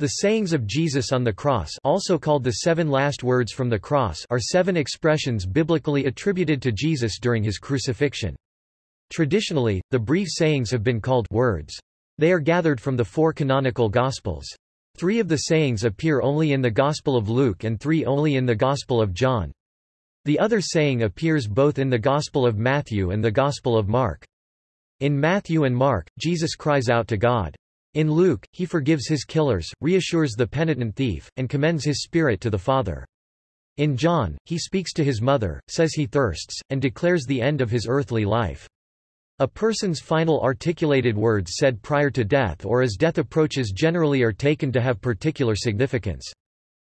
The sayings of Jesus on the cross also called the seven last words from the cross are seven expressions biblically attributed to Jesus during his crucifixion. Traditionally, the brief sayings have been called words. They are gathered from the four canonical Gospels. Three of the sayings appear only in the Gospel of Luke and three only in the Gospel of John. The other saying appears both in the Gospel of Matthew and the Gospel of Mark. In Matthew and Mark, Jesus cries out to God. In Luke, he forgives his killers, reassures the penitent thief, and commends his spirit to the Father. In John, he speaks to his mother, says he thirsts, and declares the end of his earthly life. A person's final articulated words said prior to death or as death approaches generally are taken to have particular significance.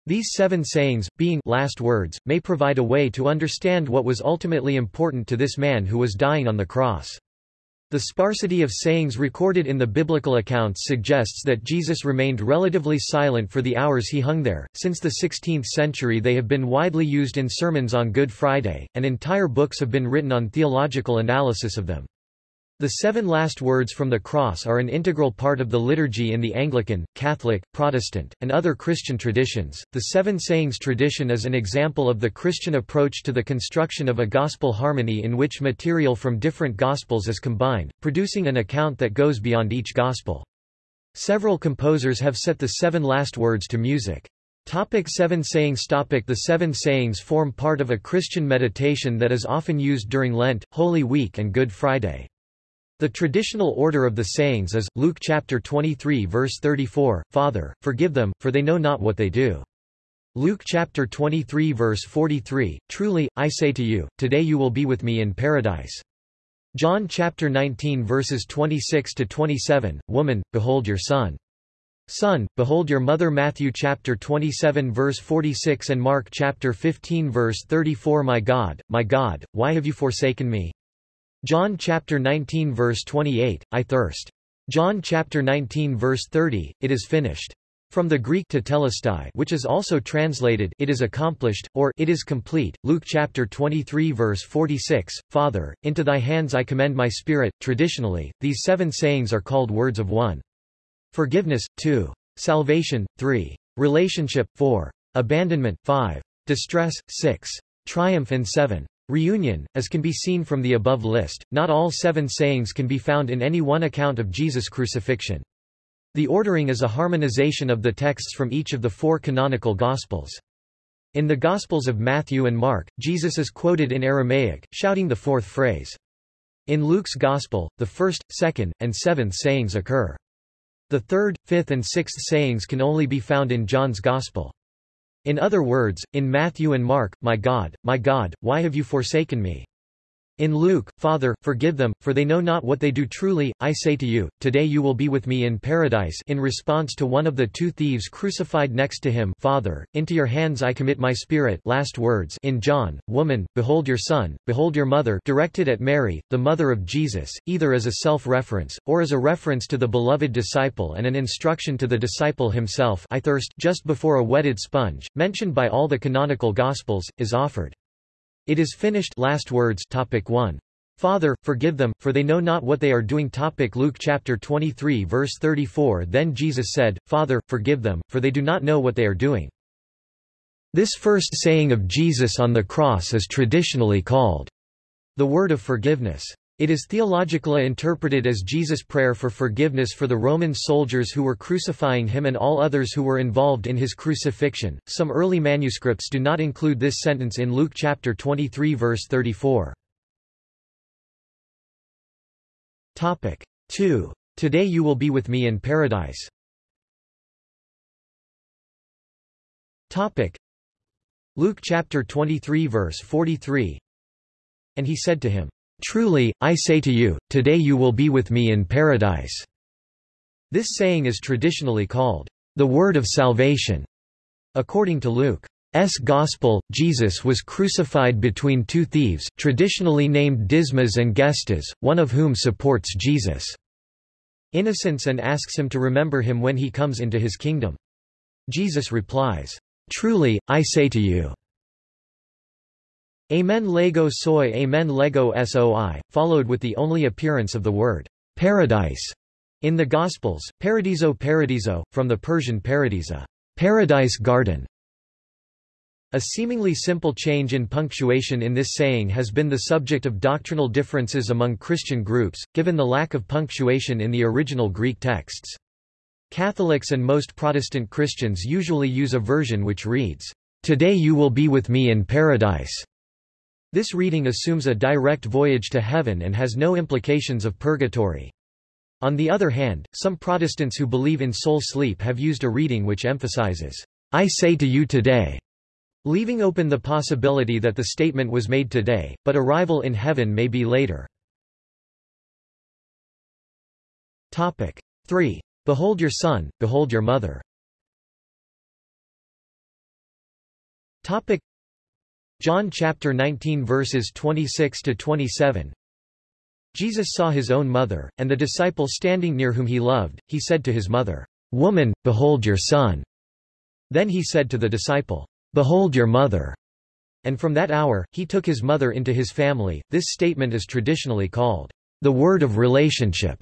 These seven sayings, being last words, may provide a way to understand what was ultimately important to this man who was dying on the cross. The sparsity of sayings recorded in the biblical accounts suggests that Jesus remained relatively silent for the hours he hung there. Since the 16th century, they have been widely used in sermons on Good Friday, and entire books have been written on theological analysis of them. The seven last words from the cross are an integral part of the liturgy in the Anglican, Catholic, Protestant, and other Christian traditions. The Seven Sayings tradition is an example of the Christian approach to the construction of a gospel harmony in which material from different gospels is combined, producing an account that goes beyond each gospel. Several composers have set the seven last words to music. Topic seven sayings Topic The seven sayings form part of a Christian meditation that is often used during Lent, Holy Week and Good Friday. The traditional order of the sayings is, Luke chapter 23 verse 34, Father, forgive them, for they know not what they do. Luke chapter 23 verse 43, Truly, I say to you, today you will be with me in paradise. John chapter 19 verses 26 to 27, Woman, behold your son. Son, behold your mother Matthew chapter 27 verse 46 and Mark chapter 15 verse 34 My God, my God, why have you forsaken me? John chapter 19 verse 28, I thirst. John chapter 19 verse 30, it is finished. From the Greek tetelestai which is also translated it is accomplished, or it is complete, Luke chapter 23 verse 46, Father, into thy hands I commend my spirit. Traditionally, these seven sayings are called words of one. Forgiveness, 2. Salvation, 3. Relationship, 4. Abandonment, 5. Distress, 6. Triumph and 7. Reunion, as can be seen from the above list, not all seven sayings can be found in any one account of Jesus' crucifixion. The ordering is a harmonization of the texts from each of the four canonical Gospels. In the Gospels of Matthew and Mark, Jesus is quoted in Aramaic, shouting the fourth phrase. In Luke's Gospel, the first, second, and seventh sayings occur. The third, fifth and sixth sayings can only be found in John's Gospel. In other words, in Matthew and Mark, My God, my God, why have you forsaken me? In Luke, Father, forgive them, for they know not what they do truly, I say to you, today you will be with me in paradise in response to one of the two thieves crucified next to him Father, into your hands I commit my spirit last words in John, Woman, behold your son, behold your mother directed at Mary, the mother of Jesus, either as a self-reference, or as a reference to the beloved disciple and an instruction to the disciple himself I thirst just before a wetted sponge, mentioned by all the canonical Gospels, is offered. It is finished last words topic 1. Father, forgive them, for they know not what they are doing topic Luke chapter 23 verse 34 Then Jesus said, Father, forgive them, for they do not know what they are doing. This first saying of Jesus on the cross is traditionally called the word of forgiveness. It is theologically interpreted as Jesus' prayer for forgiveness for the Roman soldiers who were crucifying him and all others who were involved in his crucifixion. Some early manuscripts do not include this sentence in Luke chapter 23 verse 34. Topic 2. Today you will be with me in paradise. Topic Luke chapter 23 verse 43. And he said to him, Truly, I say to you, today you will be with me in paradise." This saying is traditionally called, the word of salvation. According to Luke's Gospel, Jesus was crucified between two thieves, traditionally named Dismas and Gestas, one of whom supports Jesus' innocence and asks him to remember him when he comes into his kingdom. Jesus replies, Truly, I say to you, Amen Lego Soy Amen Lego Soi, followed with the only appearance of the word paradise In the Gospels, paradiso paradiso, from the Persian paradisa, paradise garden, a seemingly simple change in punctuation in this saying has been the subject of doctrinal differences among Christian groups, given the lack of punctuation in the original Greek texts. Catholics and most Protestant Christians usually use a version which reads, Today you will be with me in paradise. This reading assumes a direct voyage to heaven and has no implications of purgatory. On the other hand, some Protestants who believe in soul sleep have used a reading which emphasizes, I say to you today, leaving open the possibility that the statement was made today, but arrival in heaven may be later. Topic 3. Behold your son, behold your mother. Topic John chapter 19 verses 26 to 27 Jesus saw his own mother, and the disciple standing near whom he loved, he said to his mother, Woman, behold your son. Then he said to the disciple, Behold your mother. And from that hour, he took his mother into his family. This statement is traditionally called the word of relationship,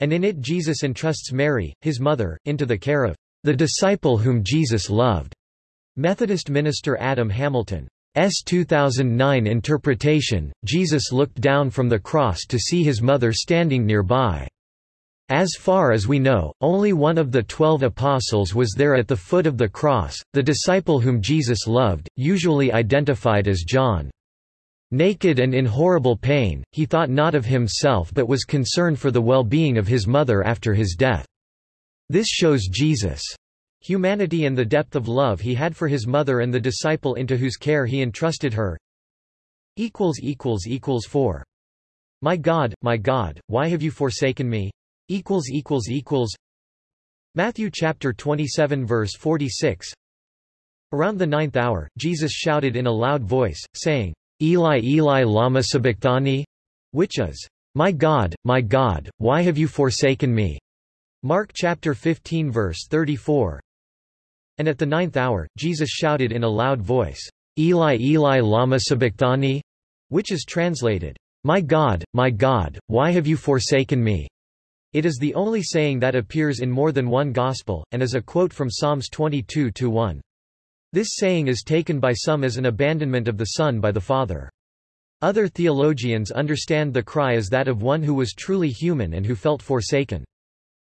and in it Jesus entrusts Mary, his mother, into the care of the disciple whom Jesus loved. Methodist minister Adam Hamilton S. 2009 interpretation, Jesus looked down from the cross to see his mother standing nearby. As far as we know, only one of the twelve apostles was there at the foot of the cross, the disciple whom Jesus loved, usually identified as John. Naked and in horrible pain, he thought not of himself but was concerned for the well-being of his mother after his death. This shows Jesus' humanity and the depth of love he had for his mother and the disciple into whose care he entrusted her. 4. My God, my God, why have you forsaken me? equals equals equals Matthew chapter 27 verse 46 Around the ninth hour, Jesus shouted in a loud voice, saying, Eli Eli lama sabachthani? Which is, My God, my God, why have you forsaken me? Mark chapter 15 verse 34 And at the ninth hour, Jesus shouted in a loud voice, Eli Eli lama sabachthani? Which is translated, My God, my God, why have you forsaken me? It is the only saying that appears in more than one Gospel, and is a quote from Psalms 22-1. This saying is taken by some as an abandonment of the Son by the Father. Other theologians understand the cry as that of one who was truly human and who felt forsaken.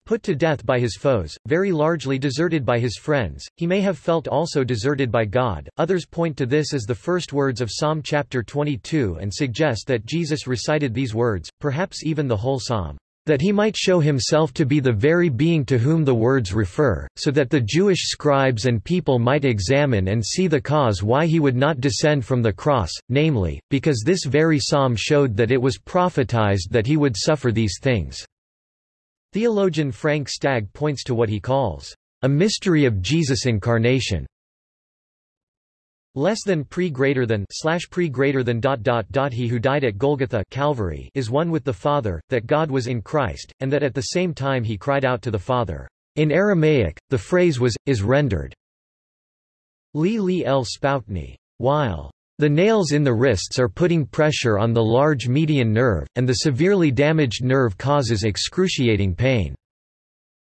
Put to death by his foes, very largely deserted by his friends, he may have felt also deserted by God. Others point to this as the first words of Psalm chapter 22 and suggest that Jesus recited these words, perhaps even the whole psalm that he might show himself to be the very being to whom the words refer, so that the Jewish scribes and people might examine and see the cause why he would not descend from the cross, namely, because this very psalm showed that it was prophetized that he would suffer these things. Theologian Frank Stagg points to what he calls a mystery of Jesus' incarnation less than pre greater than slash pre greater than dot dot dot he who died at Golgotha Calvary is one with the Father, that God was in Christ, and that at the same time he cried out to the Father. In Aramaic, the phrase was, is rendered Li Li El Spoutni. While the nails in the wrists are putting pressure on the large median nerve, and the severely damaged nerve causes excruciating pain.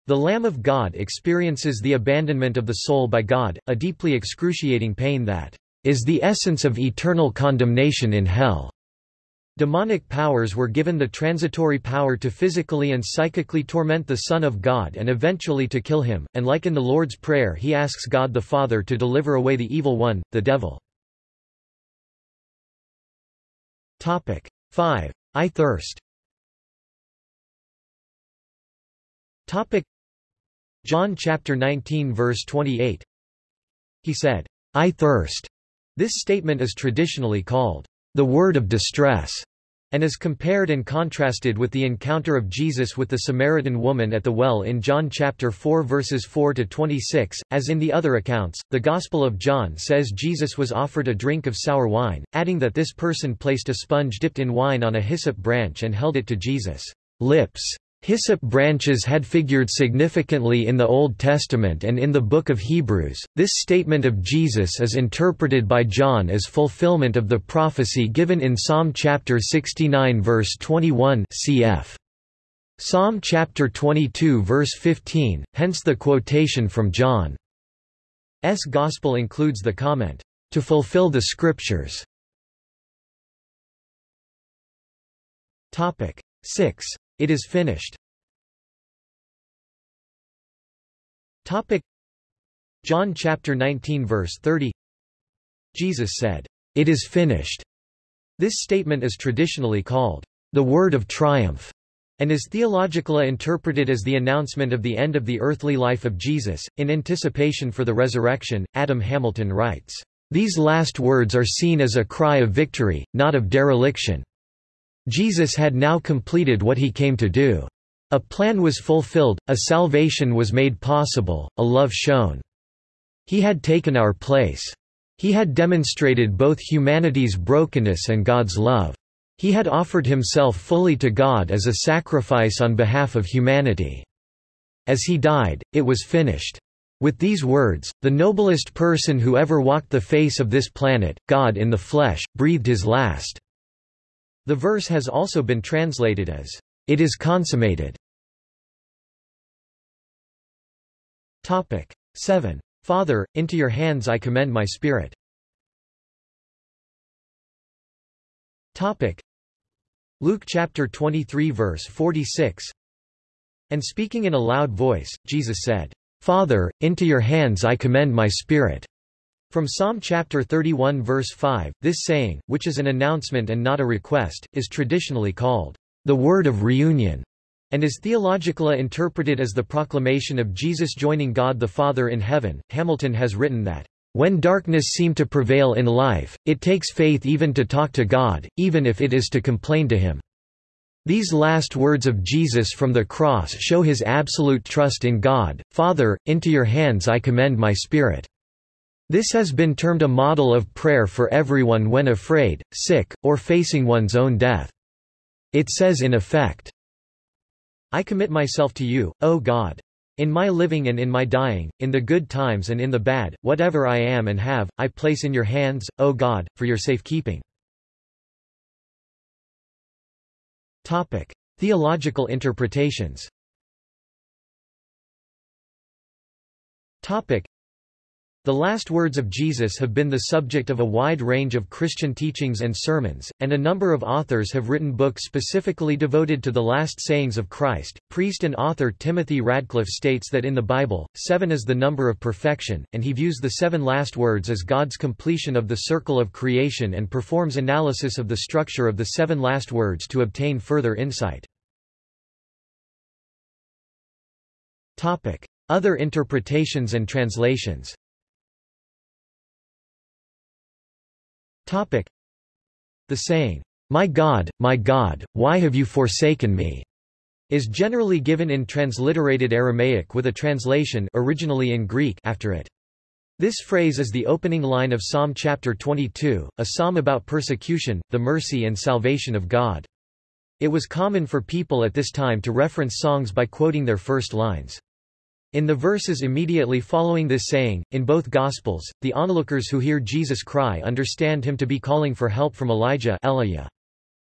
The Lamb of God experiences the abandonment of the soul by God, a deeply excruciating pain that is the essence of eternal condemnation in hell. Demonic powers were given the transitory power to physically and psychically torment the Son of God and eventually to kill him, and like in the Lord's Prayer he asks God the Father to deliver away the evil one, the devil. 5. I thirst Topic John chapter 19 verse 28 He said, I thirst. This statement is traditionally called the word of distress and is compared and contrasted with the encounter of Jesus with the Samaritan woman at the well in John chapter 4 verses 4 to 26. As in the other accounts, the Gospel of John says Jesus was offered a drink of sour wine, adding that this person placed a sponge dipped in wine on a hyssop branch and held it to Jesus' lips. Hyssop branches had figured significantly in the Old Testament and in the Book of Hebrews. This statement of Jesus is interpreted by John as fulfillment of the prophecy given in Psalm chapter 69 verse 21 cf. Psalm chapter 22 verse 15, hence the quotation from John's Gospel includes the comment, "...to fulfill the Scriptures." Topic 6. It is finished. Topic John chapter 19 verse 30 Jesus said, "It is finished." This statement is traditionally called the word of triumph and is theologically interpreted as the announcement of the end of the earthly life of Jesus. In anticipation for the resurrection, Adam Hamilton writes, These last words are seen as a cry of victory, not of dereliction. Jesus had now completed what he came to do. A plan was fulfilled, a salvation was made possible, a love shown. He had taken our place. He had demonstrated both humanity's brokenness and God's love. He had offered himself fully to God as a sacrifice on behalf of humanity. As he died, it was finished. With these words, the noblest person who ever walked the face of this planet, God in the flesh, breathed his last. The verse has also been translated as, It is consummated. Topic 7. Father, into your hands I commend my spirit. Luke chapter 23 verse 46 And speaking in a loud voice, Jesus said, Father, into your hands I commend my spirit. From Psalm chapter 31 verse 5, this saying, which is an announcement and not a request, is traditionally called the word of reunion, and is theologically interpreted as the proclamation of Jesus joining God the Father in heaven. Hamilton has written that, when darkness seem to prevail in life, it takes faith even to talk to God, even if it is to complain to Him. These last words of Jesus from the cross show his absolute trust in God, Father, into your hands I commend my spirit. This has been termed a model of prayer for everyone when afraid, sick, or facing one's own death. It says in effect, I commit myself to you, O God. In my living and in my dying, in the good times and in the bad, whatever I am and have, I place in your hands, O God, for your safekeeping. Topic. Theological interpretations Topic. The last words of Jesus have been the subject of a wide range of Christian teachings and sermons, and a number of authors have written books specifically devoted to the last sayings of Christ. Priest and author Timothy Radcliffe states that in the Bible, seven is the number of perfection, and he views the seven last words as God's completion of the circle of creation and performs analysis of the structure of the seven last words to obtain further insight. Other interpretations and translations Topic. The saying, My God, my God, why have you forsaken me? is generally given in transliterated Aramaic with a translation originally in Greek after it. This phrase is the opening line of Psalm chapter 22, a psalm about persecution, the mercy and salvation of God. It was common for people at this time to reference songs by quoting their first lines. In the verses immediately following this saying, in both Gospels, the onlookers who hear Jesus cry understand him to be calling for help from Elijah Elijah.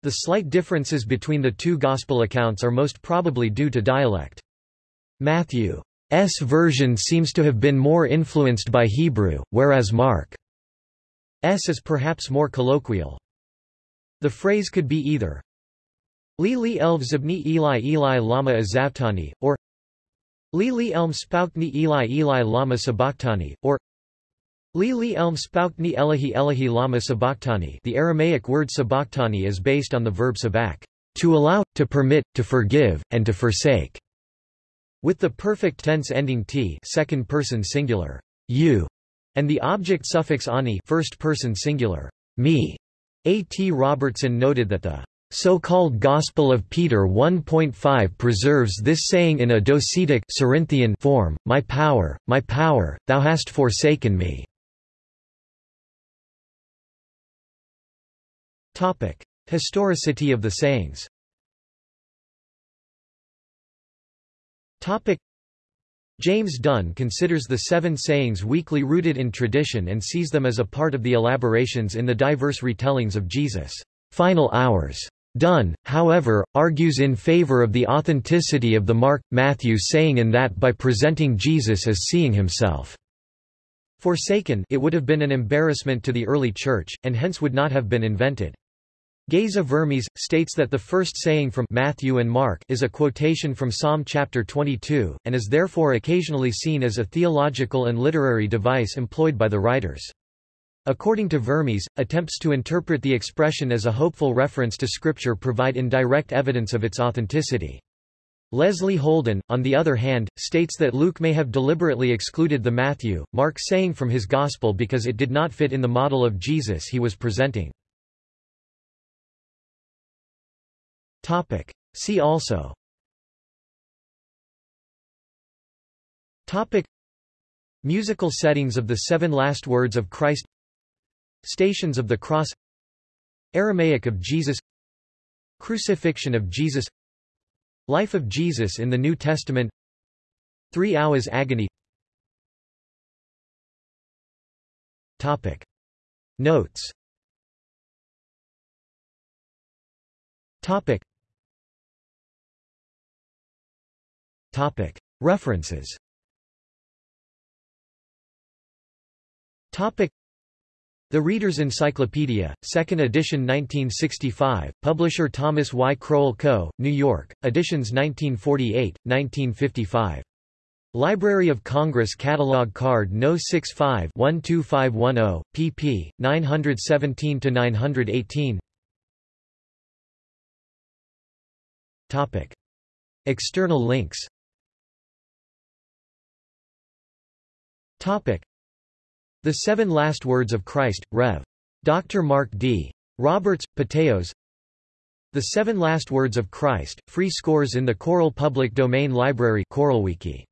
The slight differences between the two Gospel accounts are most probably due to dialect. Matthew's version seems to have been more influenced by Hebrew, whereas Mark's is perhaps more colloquial. The phrase could be either Li li elv zibni Eli Eli lama azavtani, or Li li elm spoukni Eli Eli lama sabachthani, or Li li elm spoukni Elahi Elahi lama sabachthani the Aramaic word sabachthani is based on the verb sabak, to allow, to permit, to forgive, and to forsake, with the perfect tense ending t second person singular, you, and the object suffix ani first person singular, me. A. T. Robertson noted that the so-called Gospel of Peter 1.5 preserves this saying in a docetic Cerinthian form, My power, my power, thou hast forsaken me. Topic. Historicity of the sayings Topic. James Dunn considers the seven sayings weakly rooted in tradition and sees them as a part of the elaborations in the diverse retellings of Jesus' final hours. Dunn, however, argues in favor of the authenticity of the Mark, Matthew saying in that by presenting Jesus as seeing himself. Forsaken it would have been an embarrassment to the early church, and hence would not have been invented. Geza Vermes, states that the first saying from Matthew and Mark is a quotation from Psalm chapter 22, and is therefore occasionally seen as a theological and literary device employed by the writers. According to Vermes, attempts to interpret the expression as a hopeful reference to Scripture provide indirect evidence of its authenticity. Leslie Houlden, on the other hand, states that Luke may have deliberately excluded the Matthew, Mark saying from his Gospel because it did not fit in the model of Jesus he was presenting. Topic. See also Topic Musical settings of the seven last words of Christ Stations of the Cross Aramaic of Jesus Crucifixion of Jesus Life of Jesus in the New Testament Three Hours Agony Topic. Notes Topic. Topic. References Topic. The Reader's Encyclopedia, 2nd edition 1965, publisher Thomas Y. Crowell Co., New York, editions 1948, 1955. Library of Congress Catalog Card No. 65-12510, pp. 917-918 External links the Seven Last Words of Christ, Rev. Dr. Mark D. Roberts, Patheos The Seven Last Words of Christ, free scores in the Choral Public Domain Library ChoralWiki